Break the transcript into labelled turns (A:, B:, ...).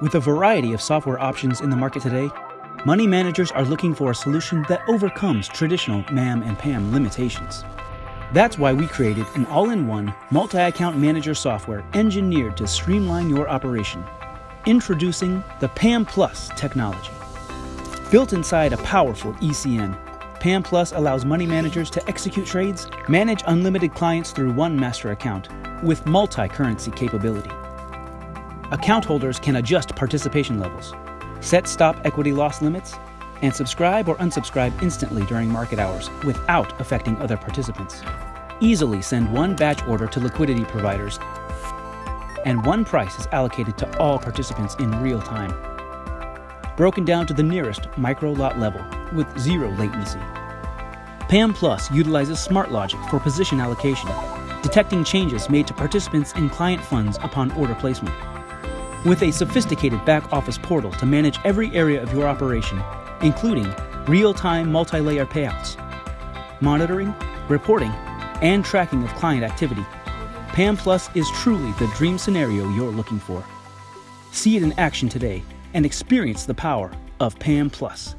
A: With a variety of software options in the market today, money managers are looking for a solution that overcomes traditional MAM and PAM limitations. That's why we created an all-in-one multi-account manager software engineered to streamline your operation. Introducing the PAM Plus technology. Built inside a powerful ECN, PAM Plus allows money managers to execute trades, manage unlimited clients through one master account, with multi-currency capability. Account holders can adjust participation levels, set stop equity loss limits, and subscribe or unsubscribe instantly during market hours without affecting other participants. Easily send one batch order to liquidity providers, and one price is allocated to all participants in real time. Broken down to the nearest micro lot level with zero latency. PAM Plus utilizes smart logic for position allocation, detecting changes made to participants in client funds upon order placement. With a sophisticated back office portal to manage every area of your operation, including real-time multi-layer payouts, monitoring, reporting, and tracking of client activity, PAM Plus is truly the dream scenario you're looking for. See it in action today and experience the power of PAM Plus.